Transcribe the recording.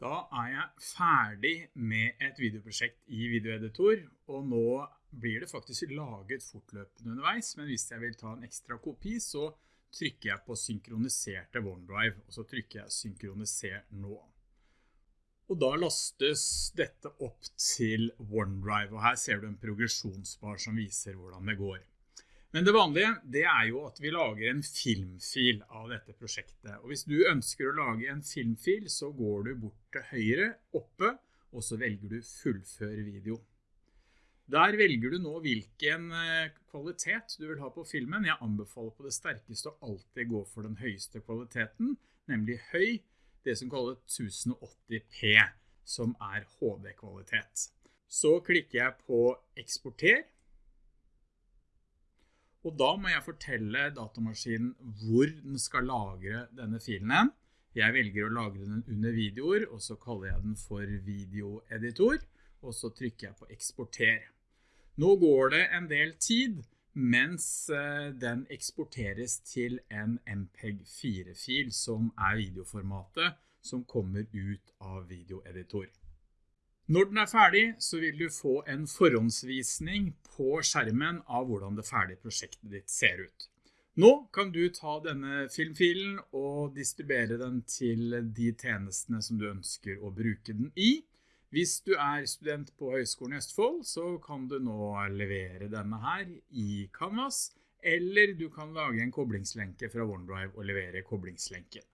Da er jeg ferdig med et videoprosjekt i videoeditor, og nå blir det faktisk laget fortløpende underveis, men hvis jeg vil ta en ekstra kopi, så trykker jeg på synkroniserte OneDrive, og så trykker jeg synkroniser nå. Og da lastes dette opp til OneDrive, og her ser du en progresjonsbar som viser hvordan det går. Men det vanlige, det er jo at vi lager en filmfil av dette prosjektet. Og hvis du ønsker å lage en filmfil, så går du bort til høyre, oppe, og så velger du fullføre video. Der velger du nå hvilken eh, kvalitet du vil ha på filmen. Jeg anbefaler på det sterkeste å alltid gå for den høyeste kvaliteten, nemlig høy, det som kalles 1080p, som er HD-kvalitet. Så klikker jeg på eksporter, og da må jeg fortelle datamaskinen hvor den skal lagre denne filen. Jeg velger å lagre den under videoer, og så kaller jeg den for videoeditor, og så trykker jeg på eksporter. Nå går det en del tid, mens eh, den eksporteres til en MPEG-4-fil, som er videoformatet som kommer ut av videoeditor. Når den er ferdig, så vil du få en forhåndsvisning på skjermen av hvordan det ferdige prosjektet ditt ser ut. Nå kan du ta denne filmfilen og distribuere den til de tjenestene som du ønsker å bruke den i. Hvis du er student på Høgskolen i Østfold, så kan du nå levere denne her i Canvas, eller du kan lage en koblingslenke fra OneDrive og levere koblingslenken.